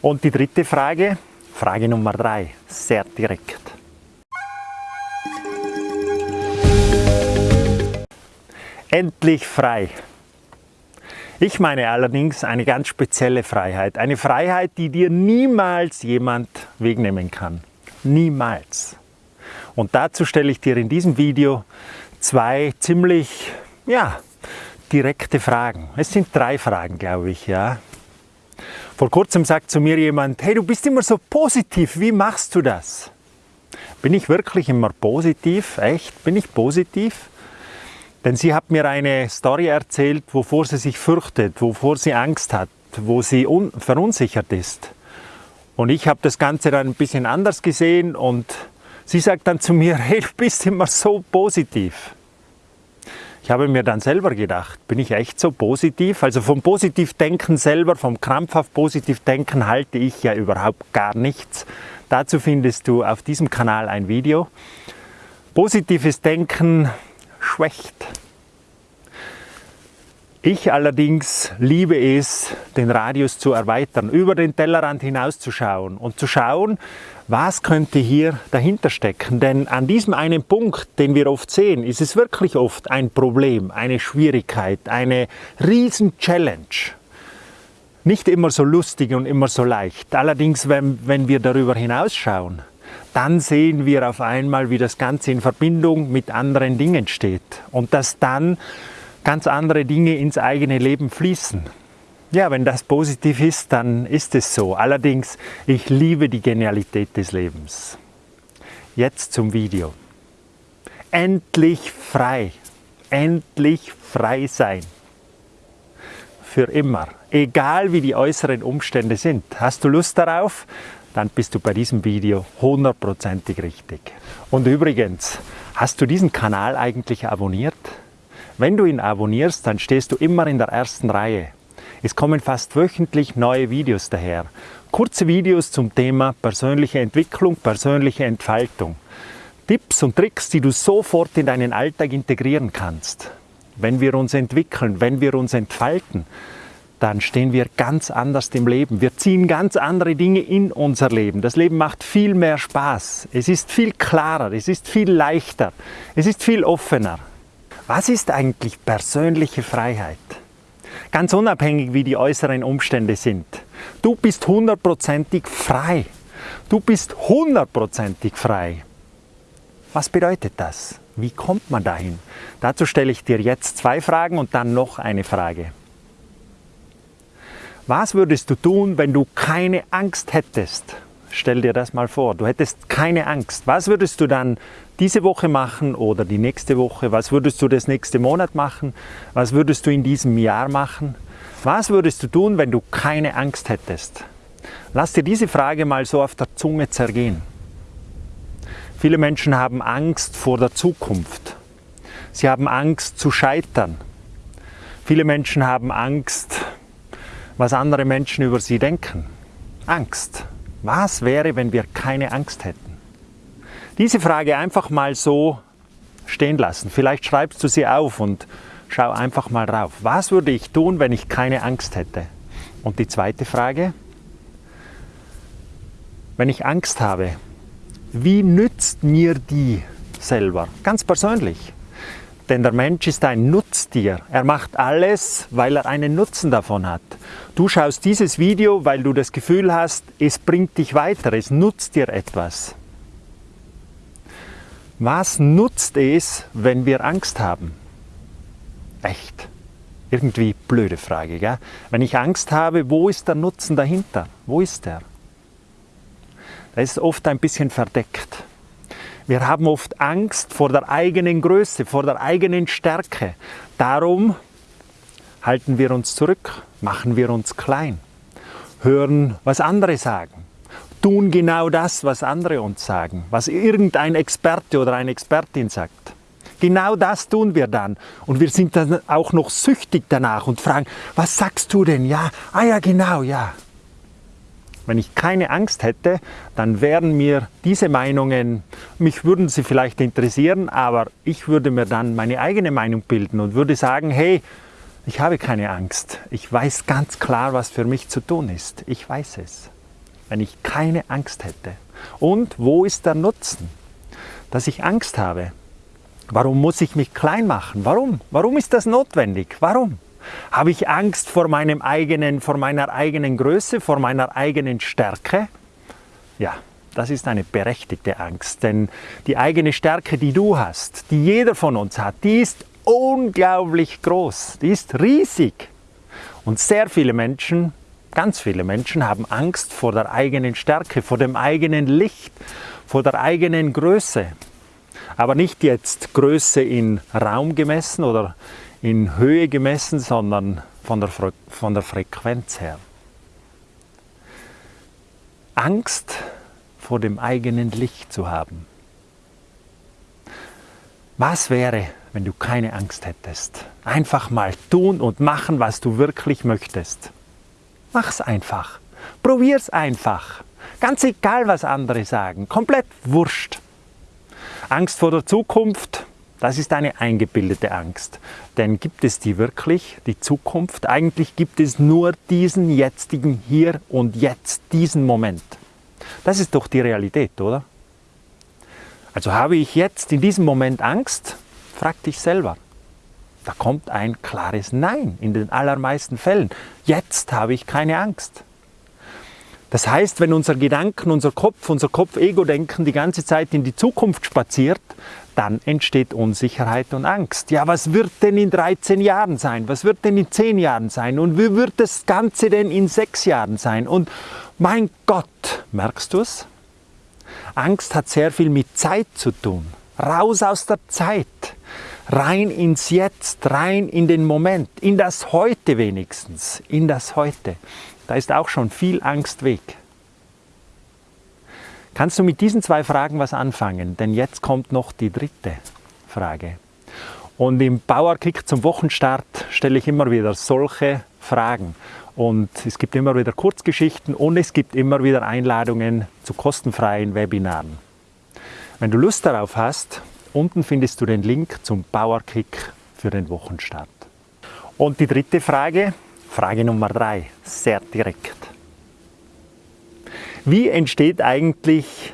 Und die dritte Frage, Frage Nummer drei, sehr direkt. Endlich frei. Ich meine allerdings eine ganz spezielle Freiheit. Eine Freiheit, die dir niemals jemand wegnehmen kann. Niemals. Und dazu stelle ich dir in diesem Video zwei ziemlich, ja, direkte Fragen. Es sind drei Fragen, glaube ich, ja. Vor kurzem sagt zu mir jemand, hey, du bist immer so positiv, wie machst du das? Bin ich wirklich immer positiv? Echt? Bin ich positiv? Denn sie hat mir eine Story erzählt, wovor sie sich fürchtet, wovor sie Angst hat, wo sie verunsichert ist. Und ich habe das Ganze dann ein bisschen anders gesehen und sie sagt dann zu mir, hey, du bist immer so positiv. Ich habe mir dann selber gedacht, bin ich echt so positiv? Also vom Positivdenken selber, vom krampfhaft Positivdenken halte ich ja überhaupt gar nichts. Dazu findest du auf diesem Kanal ein Video. Positives Denken schwächt. Ich allerdings liebe es, den Radius zu erweitern, über den Tellerrand hinauszuschauen und zu schauen, was könnte hier dahinter stecken. Denn an diesem einen Punkt, den wir oft sehen, ist es wirklich oft ein Problem, eine Schwierigkeit, eine riesen Challenge. Nicht immer so lustig und immer so leicht. Allerdings, wenn, wenn wir darüber hinausschauen, dann sehen wir auf einmal, wie das Ganze in Verbindung mit anderen Dingen steht und dass dann ganz andere Dinge ins eigene Leben fließen. Ja, wenn das positiv ist, dann ist es so. Allerdings, ich liebe die Genialität des Lebens. Jetzt zum Video. Endlich frei. Endlich frei sein. Für immer. Egal wie die äußeren Umstände sind. Hast du Lust darauf? dann bist du bei diesem Video hundertprozentig richtig. Und übrigens, hast du diesen Kanal eigentlich abonniert? Wenn du ihn abonnierst, dann stehst du immer in der ersten Reihe. Es kommen fast wöchentlich neue Videos daher. Kurze Videos zum Thema persönliche Entwicklung, persönliche Entfaltung. Tipps und Tricks, die du sofort in deinen Alltag integrieren kannst. Wenn wir uns entwickeln, wenn wir uns entfalten, dann stehen wir ganz anders im Leben. Wir ziehen ganz andere Dinge in unser Leben. Das Leben macht viel mehr Spaß. Es ist viel klarer, es ist viel leichter, es ist viel offener. Was ist eigentlich persönliche Freiheit? Ganz unabhängig, wie die äußeren Umstände sind. Du bist hundertprozentig frei. Du bist hundertprozentig frei. Was bedeutet das? Wie kommt man dahin? Dazu stelle ich dir jetzt zwei Fragen und dann noch eine Frage. Was würdest du tun, wenn du keine Angst hättest? Stell dir das mal vor, du hättest keine Angst. Was würdest du dann diese Woche machen oder die nächste Woche? Was würdest du das nächste Monat machen? Was würdest du in diesem Jahr machen? Was würdest du tun, wenn du keine Angst hättest? Lass dir diese Frage mal so auf der Zunge zergehen. Viele Menschen haben Angst vor der Zukunft. Sie haben Angst zu scheitern. Viele Menschen haben Angst, was andere Menschen über sie denken. Angst. Was wäre, wenn wir keine Angst hätten? Diese Frage einfach mal so stehen lassen. Vielleicht schreibst du sie auf und schau einfach mal drauf. Was würde ich tun, wenn ich keine Angst hätte? Und die zweite Frage, wenn ich Angst habe, wie nützt mir die selber? Ganz persönlich. Denn der Mensch ist ein Nutztier. Er macht alles, weil er einen Nutzen davon hat. Du schaust dieses Video, weil du das Gefühl hast, es bringt dich weiter, es nutzt dir etwas. Was nutzt es, wenn wir Angst haben? Echt? Irgendwie blöde Frage, gell? Wenn ich Angst habe, wo ist der Nutzen dahinter? Wo ist der? Der ist oft ein bisschen verdeckt. Wir haben oft Angst vor der eigenen Größe, vor der eigenen Stärke. Darum halten wir uns zurück, machen wir uns klein, hören, was andere sagen, tun genau das, was andere uns sagen, was irgendein Experte oder eine Expertin sagt. Genau das tun wir dann. Und wir sind dann auch noch süchtig danach und fragen, was sagst du denn? Ja, ah ja, genau, ja. Wenn ich keine Angst hätte, dann wären mir diese Meinungen, mich würden sie vielleicht interessieren, aber ich würde mir dann meine eigene Meinung bilden und würde sagen, hey, ich habe keine Angst. Ich weiß ganz klar, was für mich zu tun ist. Ich weiß es. wenn ich keine Angst hätte? Und wo ist der Nutzen, dass ich Angst habe? Warum muss ich mich klein machen? Warum? Warum ist das notwendig? Warum? Habe ich Angst vor, meinem eigenen, vor meiner eigenen Größe, vor meiner eigenen Stärke? Ja, das ist eine berechtigte Angst, denn die eigene Stärke, die du hast, die jeder von uns hat, die ist unglaublich groß, die ist riesig. Und sehr viele Menschen, ganz viele Menschen haben Angst vor der eigenen Stärke, vor dem eigenen Licht, vor der eigenen Größe. Aber nicht jetzt Größe in Raum gemessen oder in Höhe gemessen, sondern von der, Fre von der Frequenz her. Angst vor dem eigenen Licht zu haben. Was wäre, wenn du keine Angst hättest? Einfach mal tun und machen, was du wirklich möchtest. Mach's einfach. Probier's einfach. Ganz egal, was andere sagen. Komplett wurscht. Angst vor der Zukunft, das ist eine eingebildete Angst. Denn gibt es die wirklich, die Zukunft? Eigentlich gibt es nur diesen jetzigen Hier und Jetzt, diesen Moment. Das ist doch die Realität, oder? Also habe ich jetzt in diesem Moment Angst? Frag dich selber. Da kommt ein klares Nein in den allermeisten Fällen. Jetzt habe ich keine Angst. Das heißt, wenn unser Gedanken, unser Kopf, unser Kopf-Ego-Denken die ganze Zeit in die Zukunft spaziert, dann entsteht Unsicherheit und Angst. Ja, was wird denn in 13 Jahren sein? Was wird denn in 10 Jahren sein? Und wie wird das Ganze denn in 6 Jahren sein? Und mein Gott, merkst du es? Angst hat sehr viel mit Zeit zu tun. Raus aus der Zeit, rein ins Jetzt, rein in den Moment, in das Heute wenigstens, in das Heute. Da ist auch schon viel Angst weg. Kannst du mit diesen zwei Fragen was anfangen? Denn jetzt kommt noch die dritte Frage. Und im Bauerkick zum Wochenstart stelle ich immer wieder solche Fragen. Und es gibt immer wieder Kurzgeschichten und es gibt immer wieder Einladungen zu kostenfreien Webinaren. Wenn du Lust darauf hast, unten findest du den Link zum Bauerkick für den Wochenstart. Und die dritte Frage, Frage Nummer drei, sehr direkt. Wie entsteht eigentlich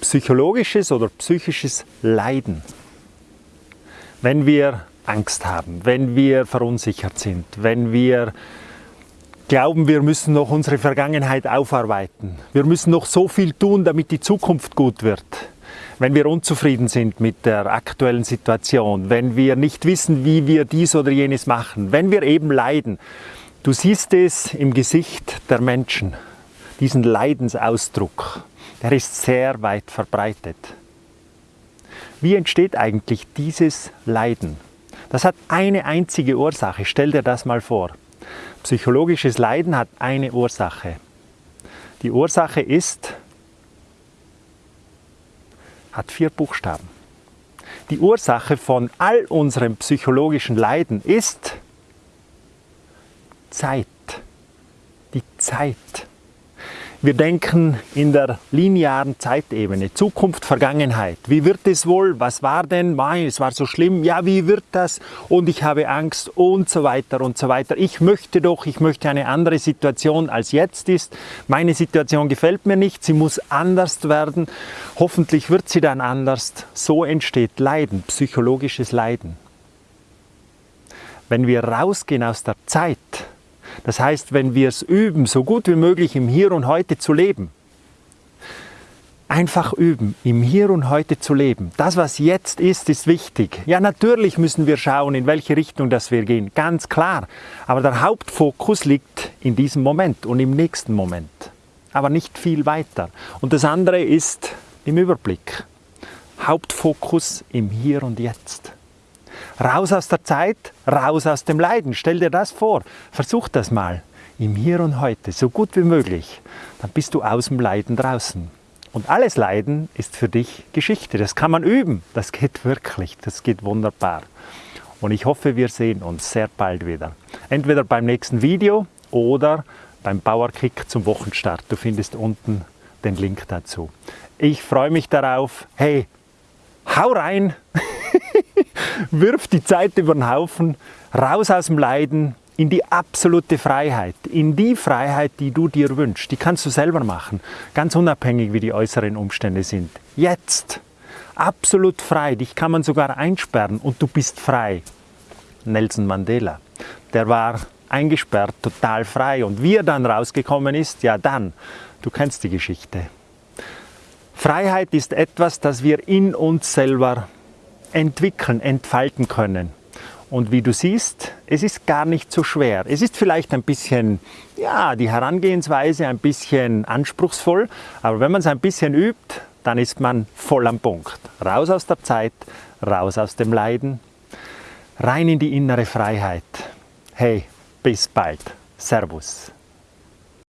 psychologisches oder psychisches Leiden, wenn wir Angst haben, wenn wir verunsichert sind, wenn wir glauben, wir müssen noch unsere Vergangenheit aufarbeiten. Wir müssen noch so viel tun, damit die Zukunft gut wird. Wenn wir unzufrieden sind mit der aktuellen Situation, wenn wir nicht wissen, wie wir dies oder jenes machen, wenn wir eben leiden, Du siehst es im Gesicht der Menschen, diesen Leidensausdruck, der ist sehr weit verbreitet. Wie entsteht eigentlich dieses Leiden? Das hat eine einzige Ursache, stell dir das mal vor. Psychologisches Leiden hat eine Ursache. Die Ursache ist, hat vier Buchstaben. Die Ursache von all unserem psychologischen Leiden ist Zeit. Die Zeit. Wir denken in der linearen Zeitebene, Zukunft, Vergangenheit. Wie wird es wohl? Was war denn? Mai, es war so schlimm. Ja, wie wird das? Und ich habe Angst und so weiter und so weiter. Ich möchte doch, ich möchte eine andere Situation als jetzt ist. Meine Situation gefällt mir nicht, sie muss anders werden. Hoffentlich wird sie dann anders. So entsteht Leiden, psychologisches Leiden. Wenn wir rausgehen aus der Zeit, das heißt, wenn wir es üben, so gut wie möglich im Hier und Heute zu leben, einfach üben, im Hier und Heute zu leben. Das, was jetzt ist, ist wichtig. Ja, natürlich müssen wir schauen, in welche Richtung das wir gehen, ganz klar. Aber der Hauptfokus liegt in diesem Moment und im nächsten Moment. Aber nicht viel weiter. Und das andere ist im Überblick. Hauptfokus im Hier und Jetzt. Raus aus der Zeit, raus aus dem Leiden. Stell dir das vor. Versuch das mal. Im Hier und Heute, so gut wie möglich. Dann bist du aus dem Leiden draußen. Und alles Leiden ist für dich Geschichte. Das kann man üben. Das geht wirklich. Das geht wunderbar. Und ich hoffe, wir sehen uns sehr bald wieder. Entweder beim nächsten Video oder beim Bauerkick zum Wochenstart. Du findest unten den Link dazu. Ich freue mich darauf. Hey, hau rein! Wirf die Zeit über den Haufen, raus aus dem Leiden, in die absolute Freiheit, in die Freiheit, die du dir wünschst. Die kannst du selber machen, ganz unabhängig, wie die äußeren Umstände sind. Jetzt, absolut frei, dich kann man sogar einsperren und du bist frei. Nelson Mandela, der war eingesperrt, total frei. Und wie er dann rausgekommen ist, ja dann, du kennst die Geschichte. Freiheit ist etwas, das wir in uns selber entwickeln, entfalten können. Und wie du siehst, es ist gar nicht so schwer. Es ist vielleicht ein bisschen, ja, die Herangehensweise ein bisschen anspruchsvoll, aber wenn man es ein bisschen übt, dann ist man voll am Punkt. Raus aus der Zeit, raus aus dem Leiden, rein in die innere Freiheit. Hey, bis bald. Servus.